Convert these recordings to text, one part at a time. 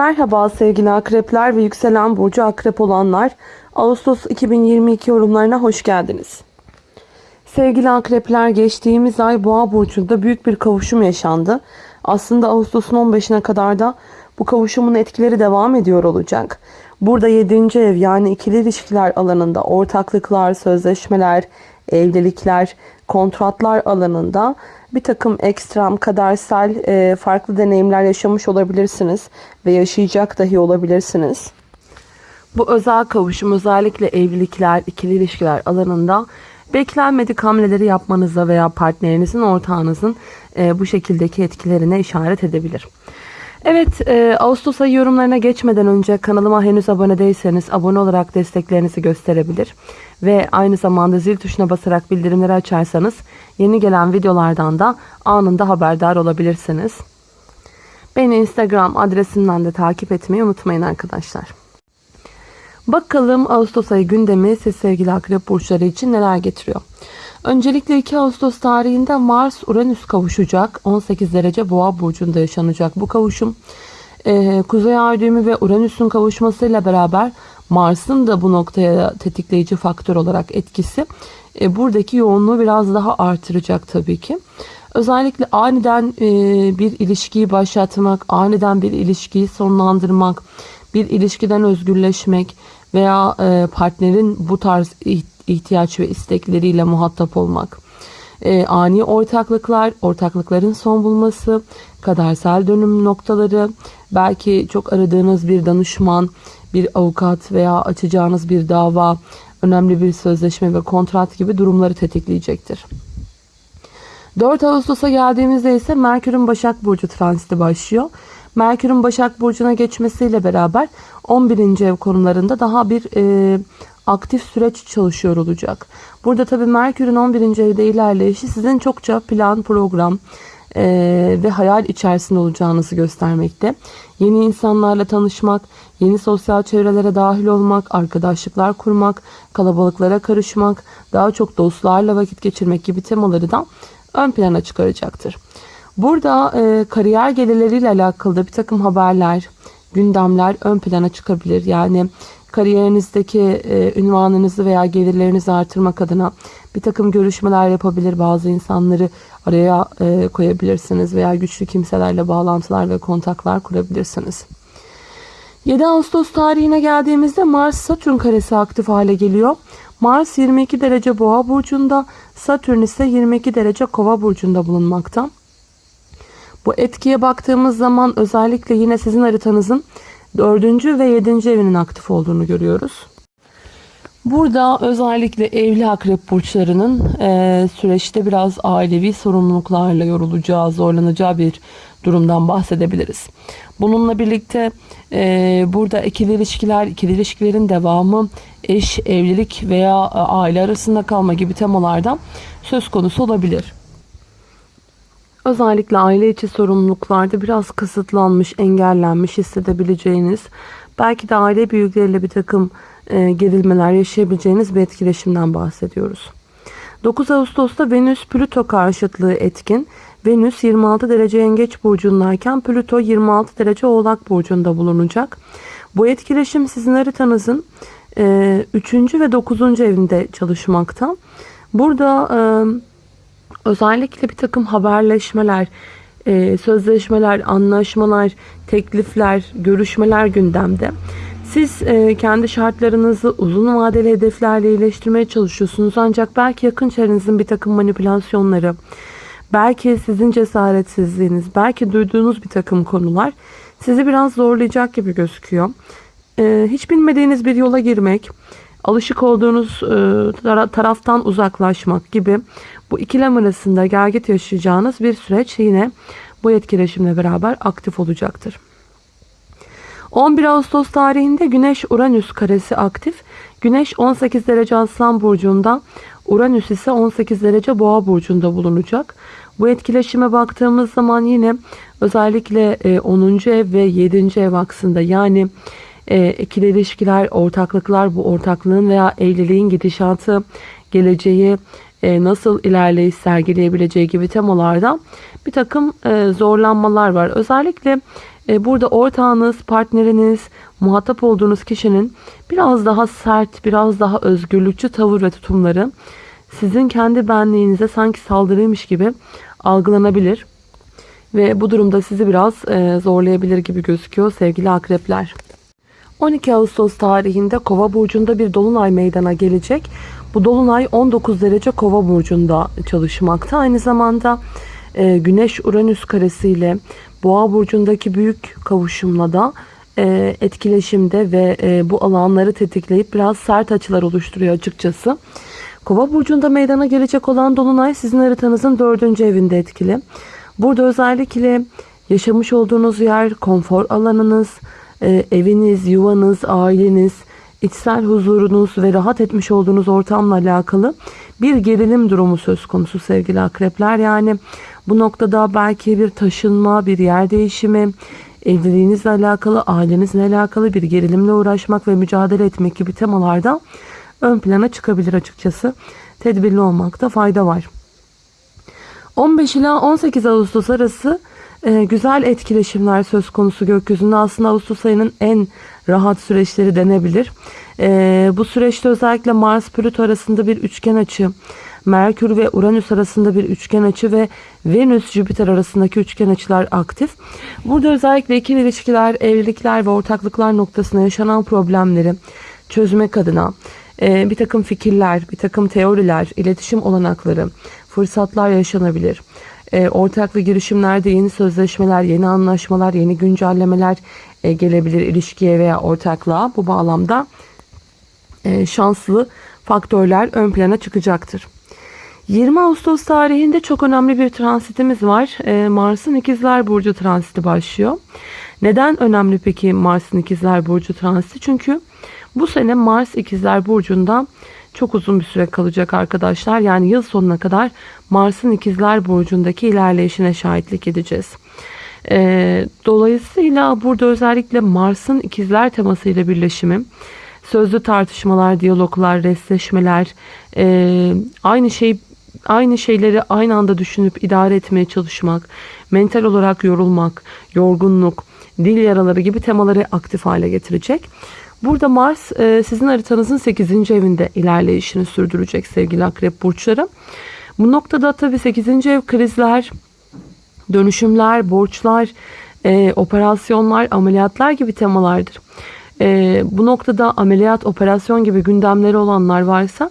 Merhaba sevgili akrepler ve yükselen burcu akrep olanlar. Ağustos 2022 yorumlarına hoş geldiniz. Sevgili akrepler geçtiğimiz ay boğa burcunda büyük bir kavuşum yaşandı. Aslında Ağustos'un 15'ine kadar da bu kavuşumun etkileri devam ediyor olacak. Burada 7. ev yani ikili ilişkiler alanında ortaklıklar, sözleşmeler, evlilikler, kontratlar alanında bir takım ekstrem, kadersel e, farklı deneyimler yaşamış olabilirsiniz ve yaşayacak dahi olabilirsiniz. Bu özel kavuşum özellikle evlilikler, ikili ilişkiler alanında beklenmedik hamleleri yapmanıza veya partnerinizin, ortağınızın e, bu şekildeki etkilerine işaret edebilir. Evet, e, Ağustos ayı yorumlarına geçmeden önce kanalıma henüz abone değilseniz abone olarak desteklerinizi gösterebilir. Ve aynı zamanda zil tuşuna basarak bildirimleri açarsanız yeni gelen videolardan da anında haberdar olabilirsiniz. Beni Instagram adresimden de takip etmeyi unutmayın arkadaşlar. Bakalım Ağustos ayı gündemi siz sevgili akrep burçları için neler getiriyor. Öncelikle 2 Ağustos tarihinde Mars Uranüs kavuşacak. 18 derece Boğa burcunda yaşanacak bu kavuşum. Ee, Kuzey ay düğümü ve Uranüs'ün kavuşmasıyla beraber Mars'ın da bu noktaya tetikleyici faktör olarak etkisi e, buradaki yoğunluğu biraz daha artıracak tabii ki. Özellikle aniden e, bir ilişkiyi başlatmak, aniden bir ilişkiyi sonlandırmak, bir ilişkiden özgürleşmek veya e, partnerin bu tarz ihtiyaç ve istekleriyle muhatap olmak. E, ani ortaklıklar, ortaklıkların son bulması, kadersel dönüm noktaları, belki çok aradığınız bir danışman, bir avukat veya açacağınız bir dava, önemli bir sözleşme ve kontrat gibi durumları tetikleyecektir. 4 Ağustos'a geldiğimizde ise Merkür'ün Başak Burcu transiti başlıyor. Merkür'ün Başak Burcu'na geçmesiyle beraber 11. ev konularında daha bir e, aktif süreç çalışıyor olacak. Burada tabii Merkür'ün 11. evde ilerleyişi sizin çokça plan, program e, ve hayal içerisinde olacağınızı göstermekte. Yeni insanlarla tanışmak, yeni sosyal çevrelere dahil olmak, arkadaşlıklar kurmak, kalabalıklara karışmak, daha çok dostlarla vakit geçirmek gibi temaları da ön plana çıkaracaktır. Burada e, kariyer gelirleriyle alakalı da bir takım haberler, gündemler ön plana çıkabilir. Yani kariyerinizdeki e, ünvanınızı veya gelirlerinizi artırmak adına bir takım görüşmeler yapabilir. Bazı insanları araya e, koyabilirsiniz veya güçlü kimselerle bağlantılar ve kontaklar kurabilirsiniz. 7 Ağustos tarihine geldiğimizde Mars Satürn karesi aktif hale geliyor. Mars 22 derece boğa burcunda, Satürn ise 22 derece kova burcunda bulunmakta. Bu etkiye baktığımız zaman özellikle yine sizin haritanızın 4. ve 7. evinin aktif olduğunu görüyoruz. Burada özellikle evli akrep burçlarının e, süreçte biraz ailevi sorumluluklarla yorulacağı, zorlanacağı bir durumdan bahsedebiliriz. Bununla birlikte e, burada ikili ilişkiler, ikili ilişkilerin devamı, eş, evlilik veya aile arasında kalma gibi temalardan söz konusu olabilir. Özellikle aile içi sorumluluklarda biraz kısıtlanmış, engellenmiş hissedebileceğiniz, belki de aile büyükleriyle bir takım e, gerilmeler yaşayabileceğiniz bir etkileşimden bahsediyoruz. 9 Ağustos'ta Venüs Plüto karşıtlığı etkin. Venüs 26 derece yengeç burcundayken Plüto 26 derece oğlak burcunda bulunacak. Bu etkileşim sizin haritanızın 3. E, ve 9. evinde çalışmakta. Burada e, özellikle bir takım haberleşmeler, e, sözleşmeler, anlaşmalar, teklifler, görüşmeler gündemde. Siz e, kendi şartlarınızı uzun vadeli hedeflerle iyileştirmeye çalışıyorsunuz. Ancak belki yakın çevrenizin bir takım manipülasyonları, belki sizin cesaretsizliğiniz, belki duyduğunuz bir takım konular sizi biraz zorlayacak gibi gözüküyor. E, hiç bilmediğiniz bir yola girmek, alışık olduğunuz e, taraftan uzaklaşmak gibi bu ikilem arasında gergit yaşayacağınız bir süreç yine bu etkileşimle beraber aktif olacaktır. 11 Ağustos tarihinde Güneş Uranüs karesi aktif. Güneş 18 derece Aslan burcunda, Uranüs ise 18 derece Boğa burcunda bulunacak. Bu etkileşime baktığımız zaman yine özellikle 10. E, ev ve 7. ev aksında yani e, ikili ilişkiler, ortaklıklar, bu ortaklığın veya evliliğin gidişatı, geleceği, e, nasıl ilerleyiş sergileyebileceği gibi temalarda bir takım e, zorlanmalar var. Özellikle E, burada ortağınız, partneriniz, muhatap olduğunuz kişinin biraz daha sert, biraz daha özgürlükçü tavır ve tutumları sizin kendi benliğinize sanki saldırıymış gibi algılanabilir. Ve bu durumda sizi biraz e, zorlayabilir gibi gözüküyor sevgili akrepler. 12 Ağustos tarihinde Kova burcunda bir dolunay meydana gelecek. Bu dolunay 19 derece Kova burcunda çalışmakta. Aynı zamanda e, Güneş Uranüs karesiyle Boğa burcundaki büyük kavuşumla da e, etkileşimde ve e, bu alanları tetikleyip biraz sert açılar oluşturuyor açıkçası. Kova burcunda meydana gelecek olan dolunay sizin haritanızın dördüncü evinde etkili. Burada özellikle yaşamış olduğunuz yer, konfor alanınız, e, eviniz, yuvanız, aileniz, içsel huzurunuz ve rahat etmiş olduğunuz ortamla alakalı bir gerilim durumu söz konusu sevgili akrepler. Yani bu noktada belki bir taşınma, bir yer değişimi, evliliğinizle alakalı, ailenizle alakalı bir gerilimle uğraşmak ve mücadele etmek gibi temalarda ön plana çıkabilir açıkçası. Tedbirli olmakta fayda var. 15 ila 18 Ağustos arası e, güzel etkileşimler söz konusu gökyüzünde. Aslında Ağustos ayının en rahat süreçleri denebilir. E, bu süreçte özellikle Mars-Plüto arasında bir üçgen açı, Merkür ve Uranüs arasında bir üçgen açı ve Venüs-Jüpiter arasındaki üçgen açılar aktif. Burada özellikle ikili ilişkiler, evlilikler ve ortaklıklar noktasında yaşanan problemleri çözmek adına e, bir takım fikirler, bir takım teoriler, iletişim olanakları, fırsatlar yaşanabilir. E, ortaklı girişimlerde yeni sözleşmeler, yeni anlaşmalar, yeni güncellemeler e, gelebilir ilişkiye veya ortaklığa. Bu bağlamda e, şanslı faktörler ön plana çıkacaktır. 20 Ağustos tarihinde çok önemli bir transitimiz var. E, Mars'ın İkizler Burcu transiti başlıyor. Neden önemli peki Mars'ın İkizler Burcu transiti? Çünkü bu sene Mars İkizler Burcu'nda çok uzun bir süre kalacak arkadaşlar. Yani yıl sonuna kadar Mars'ın İkizler Burcu'ndaki ilerleyişine şahitlik edeceğiz. E, dolayısıyla burada özellikle Mars'ın İkizler temasıyla birleşimi sözlü tartışmalar, diyaloglar, restleşmeler, e, aynı şey aynı şeyleri aynı anda düşünüp idare etmeye çalışmak, mental olarak yorulmak, yorgunluk, dil yaraları gibi temaları aktif hale getirecek. Burada Mars e, sizin haritanızın 8. evinde ilerleyişini sürdürecek sevgili akrep burçları. Bu noktada tabii 8. ev krizler, dönüşümler, borçlar, e, operasyonlar, ameliyatlar gibi temalardır. E, bu noktada ameliyat, operasyon gibi gündemleri olanlar varsa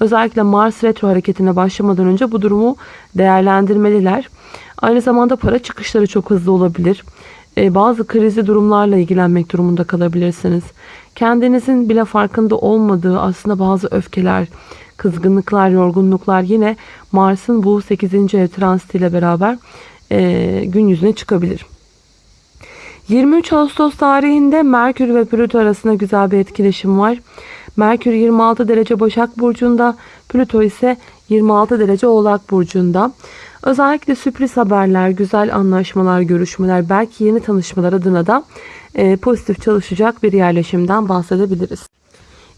özellikle Mars retro hareketine başlamadan önce bu durumu değerlendirmeliler. Aynı zamanda para çıkışları çok hızlı olabilir. E, bazı krizi durumlarla ilgilenmek durumunda kalabilirsiniz. Kendinizin bile farkında olmadığı aslında bazı öfkeler, kızgınlıklar, yorgunluklar yine Mars'ın bu 8. ev transitiyle beraber e, gün yüzüne çıkabilir. 23 Ağustos tarihinde Merkür ve Plüto arasında güzel bir etkileşim var. Merkür 26 derece Başak Burcu'nda, Plüto ise 26 derece Oğlak Burcu'nda. Özellikle sürpriz haberler, güzel anlaşmalar, görüşmeler, belki yeni tanışmalar adına da e, pozitif çalışacak bir yerleşimden bahsedebiliriz.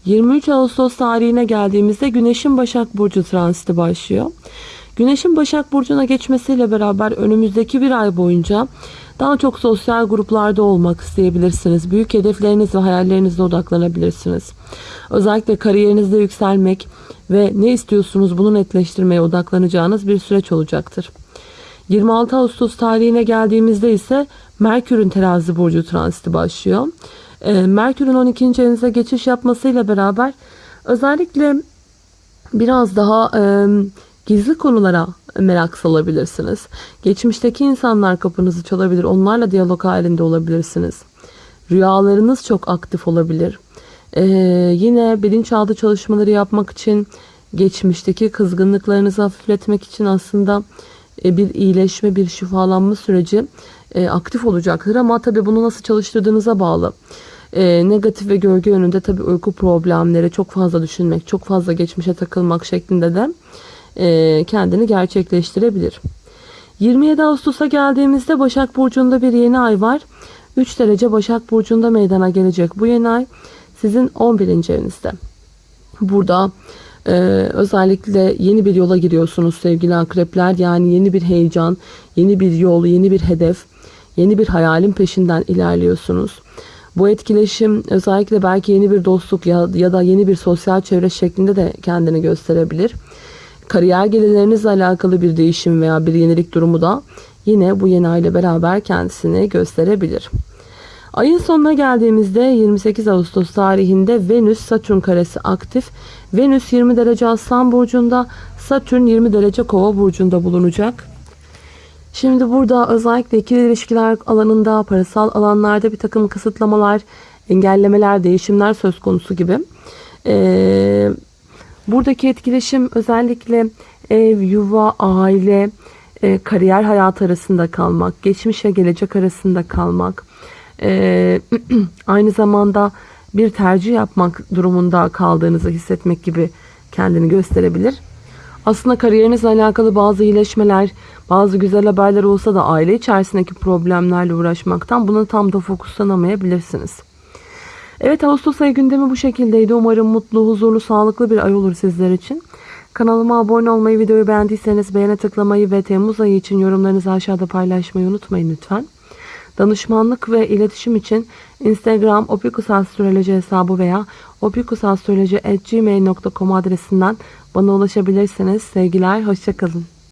23 Ağustos tarihine geldiğimizde Güneş'in Başak Burcu transiti başlıyor. Güneş'in Başak Burcu'na geçmesiyle beraber önümüzdeki bir ay boyunca daha çok sosyal gruplarda olmak isteyebilirsiniz. Büyük hedefleriniz ve hayallerinizle odaklanabilirsiniz. Özellikle kariyerinizde yükselmek ve ne istiyorsunuz bunu netleştirmeye odaklanacağınız bir süreç olacaktır. 26 Ağustos tarihine geldiğimizde ise Merkür'ün terazi burcu transiti başlıyor. Ee, Merkür'ün 12. evinize geçiş yapmasıyla beraber özellikle biraz daha gizli konulara merak salabilirsiniz. Geçmişteki insanlar kapınızı çalabilir. Onlarla diyalog halinde olabilirsiniz. Rüyalarınız çok aktif olabilir. Ee, yine bilinçaltı çalışmaları yapmak için geçmişteki kızgınlıklarınızı hafifletmek için aslında e, bir iyileşme, bir şifalanma süreci e, aktif olacaktır. Ama tabii bunu nasıl çalıştırdığınıza bağlı. E, negatif ve gölge yönünde tabii uyku problemleri, çok fazla düşünmek, çok fazla geçmişe takılmak şeklinde de e, kendini gerçekleştirebilir. 27 Ağustos'a geldiğimizde Başak Burcu'nda bir yeni ay var. 3 derece Başak Burcu'nda meydana gelecek bu yeni ay sizin 11. evinizde. Burada e, özellikle yeni bir yola giriyorsunuz sevgili akrepler. Yani yeni bir heyecan, yeni bir yol, yeni bir hedef, Yeni bir hayalin peşinden ilerliyorsunuz. Bu etkileşim özellikle belki yeni bir dostluk ya, ya da yeni bir sosyal çevre şeklinde de kendini gösterebilir. Kariyer gelirlerinizle alakalı bir değişim veya bir yenilik durumu da yine bu yeni ay ile beraber kendisini gösterebilir. Ayın sonuna geldiğimizde 28 Ağustos tarihinde Venüs Satürn karesi aktif. Venüs 20 derece Aslan burcunda, Satürn 20 derece Kova burcunda bulunacak. Şimdi burada özellikle ikili ilişkiler alanında, parasal alanlarda bir takım kısıtlamalar, engellemeler, değişimler söz konusu gibi. Ee, buradaki etkileşim özellikle ev, yuva, aile, e, kariyer hayatı arasında kalmak, geçmiş ve gelecek arasında kalmak, e, aynı zamanda bir tercih yapmak durumunda kaldığınızı hissetmek gibi kendini gösterebilir. Aslında kariyerinizle alakalı bazı iyileşmeler, bazı güzel haberler olsa da aile içerisindeki problemlerle uğraşmaktan buna tam da fokuslanamayabilirsiniz. Evet Ağustos ayı gündemi bu şekildeydi. Umarım mutlu, huzurlu, sağlıklı bir ay olur sizler için. Kanalıma abone olmayı, videoyu beğendiyseniz beğene tıklamayı ve Temmuz ayı için yorumlarınızı aşağıda paylaşmayı unutmayın lütfen. Danışmanlık ve iletişim için Instagram opikusastroloji hesabı veya opikusastroloji.gmail.com adresinden bana ulaşabilirsiniz. Sevgiler, hoşçakalın.